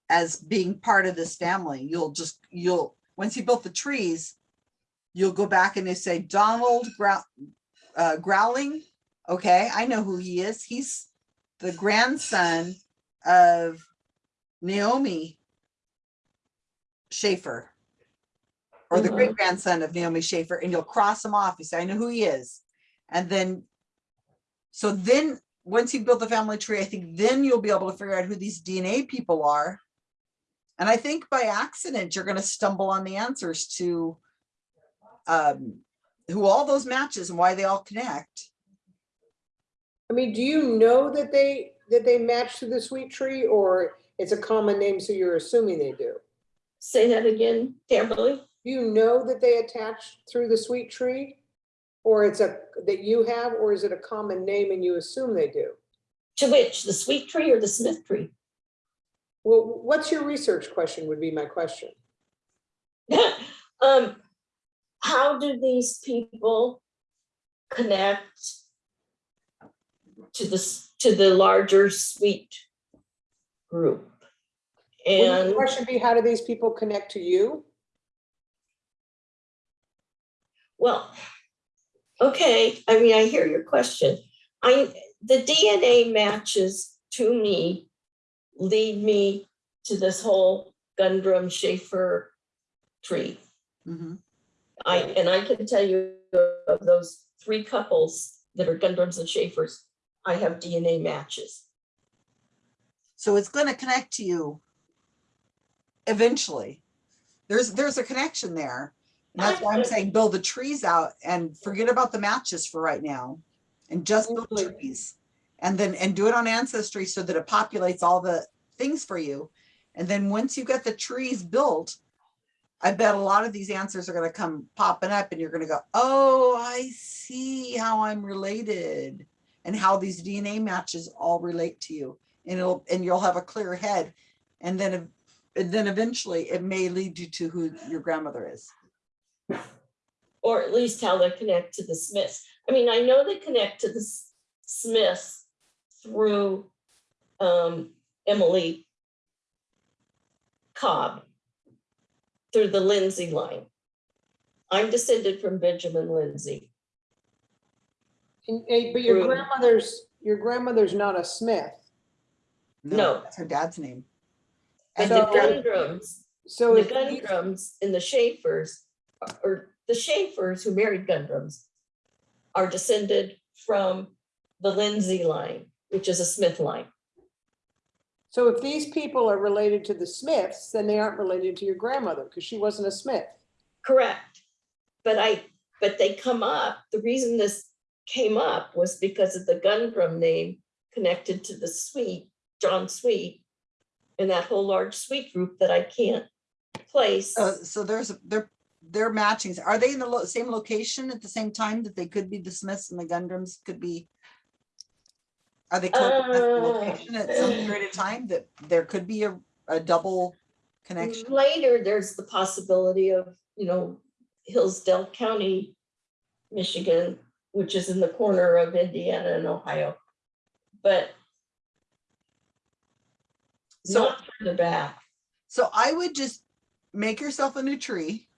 as being part of this family. You'll just, you'll, once you built the trees, you'll go back and they say Donald Grow, uh, Growling. Okay, I know who he is. He's the grandson of Naomi Schaefer or the Mhm. great grandson of Naomi Schaefer, and you'll cross him off. You say, I know who he is. And then, so then, once you build the family tree, I think then you'll be able to figure out who these DNA people are. And I think by accident, you're gonna stumble on the answers to um, who all those matches and why they all connect. I mean, do you know that they, that they match to the sweet tree or it's a common name, so you're assuming they do? Say that again, Kimberly? Do you know that they attach through the sweet tree? Or it's a, that you have, or is it a common name and you assume they do? To which, the sweet tree or the Smith tree? Well, what's your research question would be my question. [LAUGHS] um, how do these people connect to this, to the larger sweet group? Wouldn't the And, question be, how do these people connect to you? Well, okay, I mean, I hear your question. I, the DNA matches to me lead me to this whole Gundrum Schaefer tree. Mhm. I, and I can tell you of those three couples that are Gundrums and Schaefers, I have DNA matches. So it's gonna connect to you eventually. There's, there's a connection there. And that's why I'm saying build the trees out and forget about the matches for right now. And just build trees. And then, and do it on Ancestry so that it populates all the things for you. And then once you get the trees built, I bet a lot of these answers are gonna come popping up and you're gonna go, oh, I see how I'm related. And how these DNA matches all relate to you. And it'll, and you'll have a clear head. And then, and then eventually it may lead you to who your grandmother is. Or at least how they connect to the Smiths. I mean, I know they connect to the Smiths through um, Emily Cobb, through the Lindsay line. I'm descended from Benjamin Lindsay. And- and- But your True. grandmother's, your grandmother's not a Smith. No. That's her dad's name. But And the So- Gundrums So The if Gundrums and the Schaefers, or the Schaefers who married Gundrums, are descended from the Lindsay line, which is a Smith line. So if these people are related to the Smiths, then they aren't related to your grandmother because she wasn't a Smith. Correct. But I, but they come up, the reason this came up was because of the Gundrum name connected to the Sweet, John Sweet, and that whole large Sweet group that I can't place. Uh, so there's, they're, they're matching. Are they in the lo- same location at the same time that they could be the Smiths and the Gundrums could be? Are they close enough in Uh, location at some period of time that there could be a, a double connection. Later, there's the possibility of, you know, Hillsdale County, Michigan, which is in the corner of Indiana and Ohio. But So, not further back. so I would just make yourself a new tree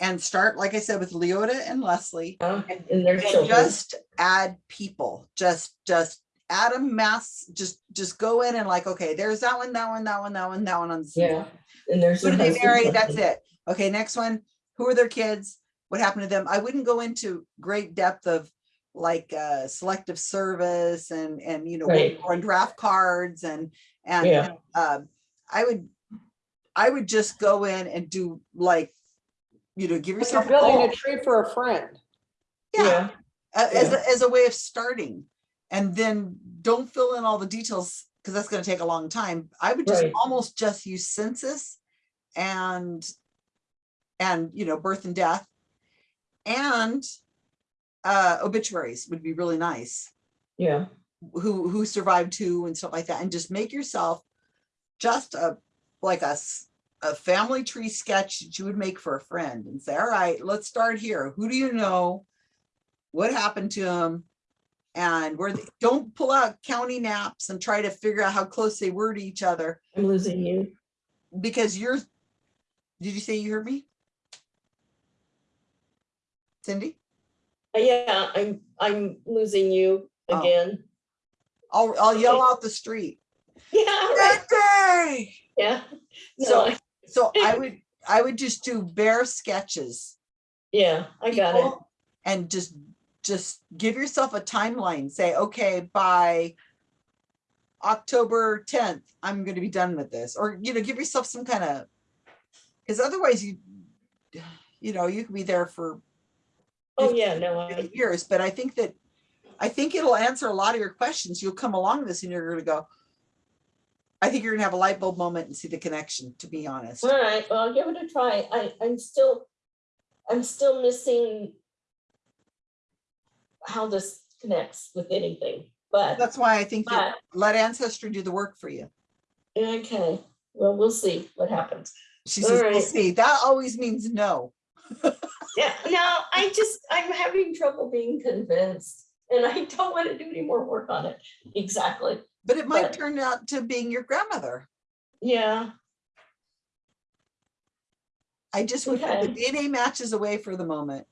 and start, like I said, with Leota and Leslie. uh, And And children. just add people, just, just add a mass, just, just go in and like, okay, there's that one, that one, that one, that one, that one on the. Yeah, and there's. Who do they marry? That's it. Okay, next one. Who are their kids? What happened to them? I wouldn't go into great depth of like uh selective service and and you know Right. on draft cards and and Yeah. um I would I would just go in and do like you know give But You're yourself a building goal. a tree for a friend. yeah. A- as a, as a way of starting. And then don't fill in all the details because that's going to take a long time. I would just Right. almost just use census and and you know birth and death. And uh obituaries would be really nice. Yeah, who who survived who and stuff like that. And just make yourself just a like a s- a family tree sketch that you would make for a friend and say all right let's start here. Who do you know? What happened to them and where they don't pull out county maps and try to figure out how close they were to each other. I'm losing you. because you're did you say you heard me? Cindy? Uh, Yeah, I'm, I'm losing you Oh. again. i'll i'll yell out the street. [LAUGHS] Yeah, right, yeah. No, So- I- so [LAUGHS] i would i would just do bare sketches Yeah, I got it. And just, just give yourself a timeline, say, okay, by October tenth, I'm gonna be done with this, or, you know, give yourself some kind of, because otherwise you, [SIGHS] you know, you could be there for Oh, yeah, no, I, years, but I think that, I think it'll answer a lot of your questions. You'll come along this and you're gonna go, I think you're gonna have a light bulb moment and see the connection, to be honest. all right, well, I'll give it a try. I, I'm still, I'm still missing how this connects with anything, but, That's why I think that but, let ancestry do the work for you. okay, well, we'll see what happens. She says, we'll Alright. see. That always means no. [LAUGHS] Yeah, no, I just, I'm having trouble being convinced, and I don't want to do any more work on it. Exactly, But it might But- turn out to being your grandmother. yeah, I just would put the DNA matches away for the moment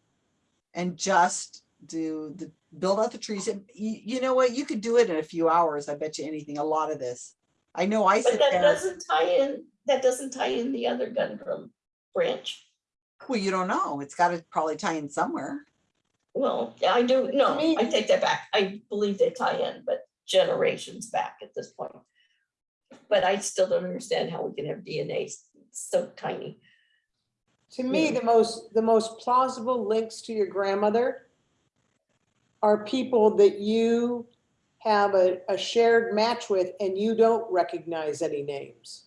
and just do the, build out the trees. And you, you know what? You could do it in a few hours. I bet you anything, a lot of this. I know I but sit that there. doesn't tie in, that doesn't tie in the other Gundrum branch. Well, you don't know. It's got to probably tie in somewhere. Well, yeah, I do, no, me- I take that back. I believe they tie in, but generations back at this point. But I still don't understand how we can have DNA so tiny. To me, the most, the most plausible links to your grandmother are people that you have a, a shared match with and you don't recognize any names.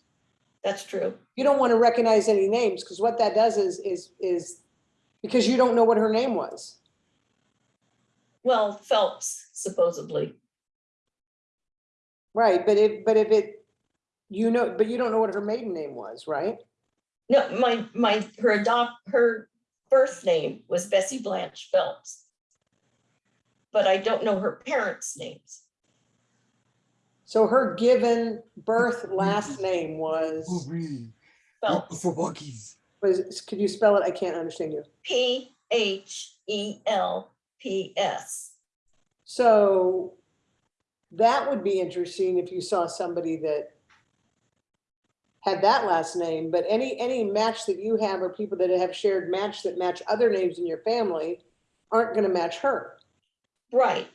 That's true. You don't want to recognize any names because what that does is, is, is because you don't know what her name was. Well, Phelps supposedly, Right, but if, but if it, you know, but you don't know what her maiden name was, right? no, my, my, her adopt, her birth name was Bessie Blanche Phelps. But I don't know her parents' names. So her given birth last name was, Phelps, For was, could you spell it? I can't understand you. P H E L P S. So that would be interesting if you saw somebody that had that last name, but any, any match that you have or people that have shared match that match other names in your family aren't gonna match her. Right,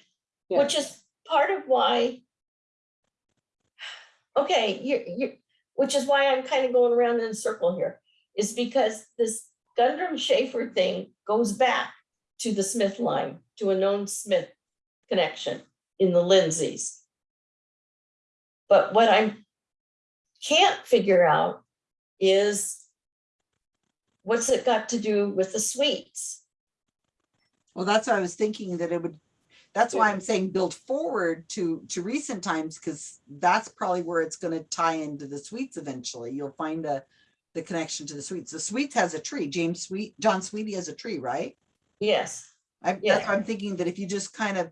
Yeah. which is part of why. Okay, you, you, which is why I'm kind of going around in a circle here, is because this Gundrum Schaefer thing goes back to the Smith line, to a known Smith connection in the Lindsays. But what I can't figure out is what's it got to do with the sweets? Well, that's what I was thinking that it would, that's why I'm saying build forward to, to recent times, because that's probably where it's gonna tie into the Sweets eventually. You'll find a, the connection to the Sweets. The Sweets has a tree. James Sweet, John Sweetie has a tree, right? Yes, I, Yeah. I'm thinking that if you just kind of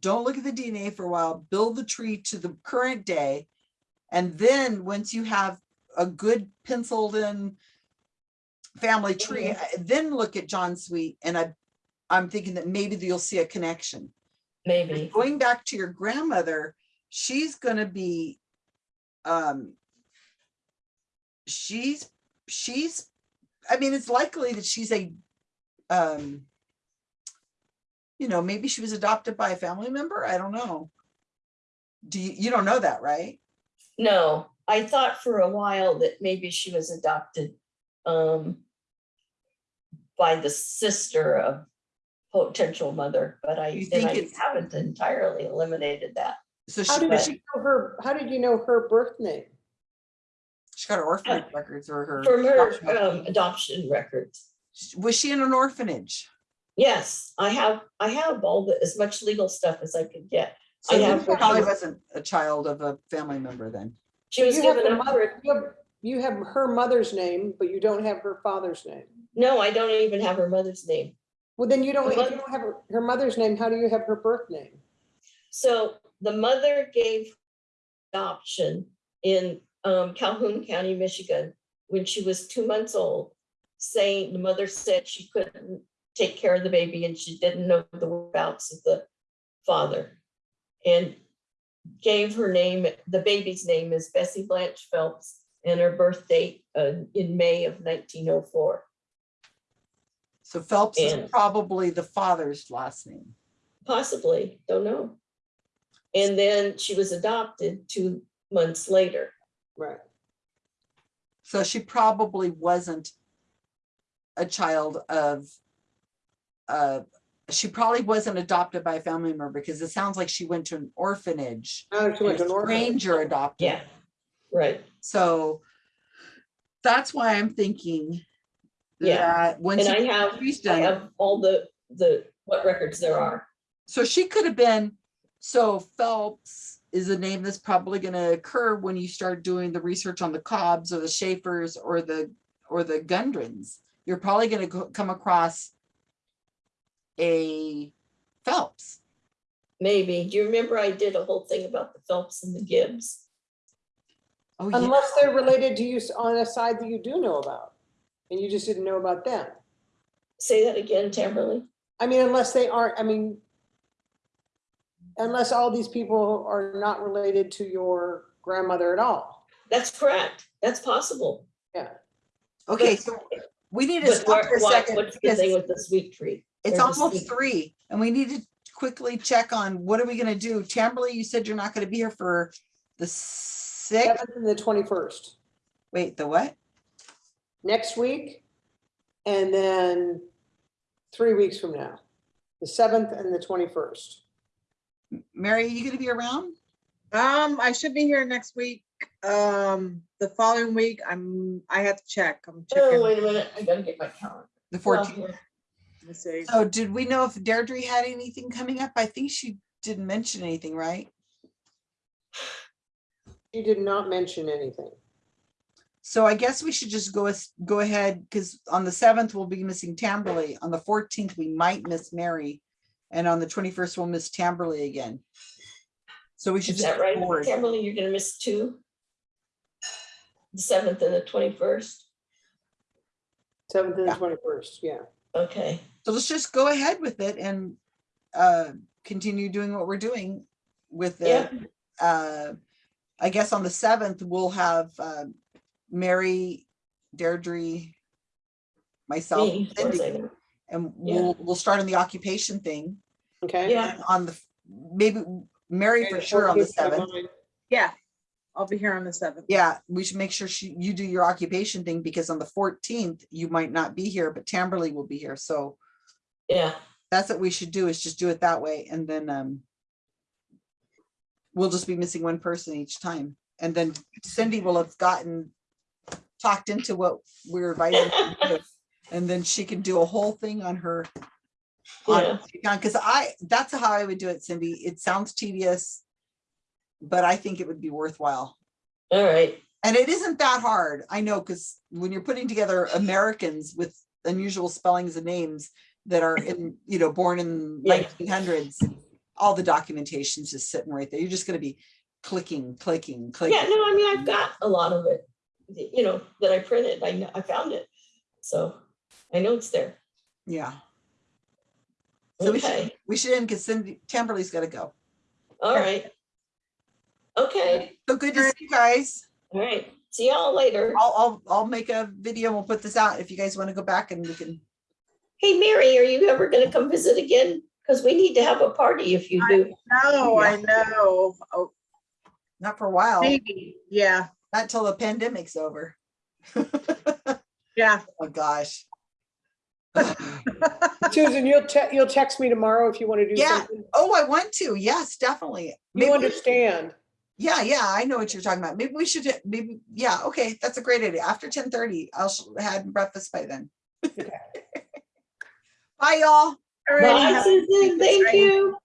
don't look at the DNA for a while, build the tree to the current day. And then once you have a good penciled in family tree. Then look at John Sweet. And I, I'm thinking that maybe you'll see a connection. maybe. Going back to your grandmother, she's gonna be, um, she's, she's, I mean, it's likely that she's a, um, you know, maybe she was adopted by a family member. I don't know. Do you, you don't know that, right? No, I thought for a while that maybe she was adopted um by the sister of potential mother, but I, You think I it's- haven't entirely eliminated that. So How she, did she you know her, how did you know her birth name? she got her orphanage records or her. From her adoption um adoption records. Was she in an orphanage? Yes, I have, I have all the, as much legal stuff as I could get. So I then have she probably wasn't a child of a family member then. She was You have given the up mother- for, You have- you have her mother's name, but you don't have her father's name. no, I don't even have her mother's name. Well, then you don't, if you don't have her, her mother's name, how do you have her birth name? So the mother gave adoption in um, Calhoun County, Michigan, when she was two months old, saying the mother said she couldn't take care of the baby and she didn't know the whereabouts of the father. And gave her name, the baby's name is Bessie Blanche Phelps, and her birth date uh, in May of nineteen oh four. So Phelps is probably the father's last name. Possibly, don't know. And then she was adopted two months later. Right. So she probably wasn't a child of, uh, she probably wasn't adopted by a family member because it sounds like she went to an orphanage. Oh, she went to an a orphanage. Stranger adopted. Yeah, right. So that's why I'm thinking Yeah. that once And I have, she's I done, have all the, the, what records there are. so she could have been, so Phelps is a name that's probably gonna occur when you start doing the research on the Cobbs or the Schaefers or the, or the Gundrums. You're probably gonna come across a Phelps. Maybe. Do you remember I did a whole thing about the Phelps and the Gibbs? Oh, yeah. Unless they're related to you on a side that you do know about, and you just didn't know about them. Say that again, Tamberly. I mean, unless they aren't, I mean, unless all these people are not related to your grandmother at all. That's correct. That's possible. Yeah. Okay, so we need to But stop for a second what's the because thing with the sweet tree? It's or the almost three and we need to quickly check on what are we gonna do? Tamberly, you said you're not gonna be here for the sixth, Seventh and the twenty-first, wait, the what? next week. And then three weeks from now, the seventh and the twenty-first. Mary, are you gonna be around? Um, I should be here next week. Um, the following week, I'm, I have to check. I'm Oh, checking. wait a minute. I gotta get my calendar. The Well, fourteenth. Let me see. So did we know if Deirdre had anything coming up? I think she didn't mention anything, right? She did not mention anything. So I guess we should just go, go ahead, because on the seventh, we'll be missing Tamberly. On the fourteenth, we might miss Mary. And on the twenty-first, we'll miss Tamberly again. So we should Is just that right? go forward. Tamberly, you're gonna miss two? The seventh and the twenty-first? Seventh and the Yeah. twenty-first, yeah. Okay, So let's just go ahead with it and uh continue doing what we're doing with Yeah. it. Uh, I guess on the seventh, we'll have uh Mary, Deirdre, myself, me, of course I Cindy, and Yeah. we'll, we'll start on the occupation thing. Okay? Yeah. On the, maybe Mary for sure on the seventh. Yeah, I'll be here on the seventh. Yeah, we should make sure she, you do your occupation thing because on the fourteenth, you might not be here, but Tamberly will be here. So yeah, that's what we should do is just do it that way and then um we'll just be missing one person each time and then Cindy will have gotten talked into what we're advising her to do, [LAUGHS] and then she can do a whole thing on her yeah, because I that's how I would do it Cindy it sounds tedious but I think it would be worthwhile all right. And it isn't that hard. I know, because when you're putting together Americans with unusual spellings and names that are in, [LAUGHS] you know, born in Yeah. nineteen hundreds, all the documentation's just sitting right there. You're just gonna be clicking, clicking, clicking. Yeah, no, I mean, I've got a lot of it, you know, that I printed. I, know I found it. So I know it's there. Yeah. So we should, we should end because Cindy, Tamberly's gotta go. all right. Okay, So good to see you guys. all right. See y'all later. I'll, I'll, I'll make a video. and We'll put this out if you guys want to go back and we can. Hey, Mary, are you ever gonna come visit again? Because we need to have a party if you do. No, I know. Oh, Not for a while, maybe, yeah, not till the pandemic's over. [LAUGHS] yeah. Oh, gosh. [LAUGHS] Susan, you'll te- you'll text me tomorrow if you want to do Yeah. something. Oh, I want to. Yes, definitely. You Maybe we- understand. Yeah, yeah, I know what you're talking about. Maybe we should, maybe, yeah, okay, that's a great idea. After ten thirty, I'll have breakfast by then. [LAUGHS] Bye, y'all. All right, Bye, Susan. Thank you.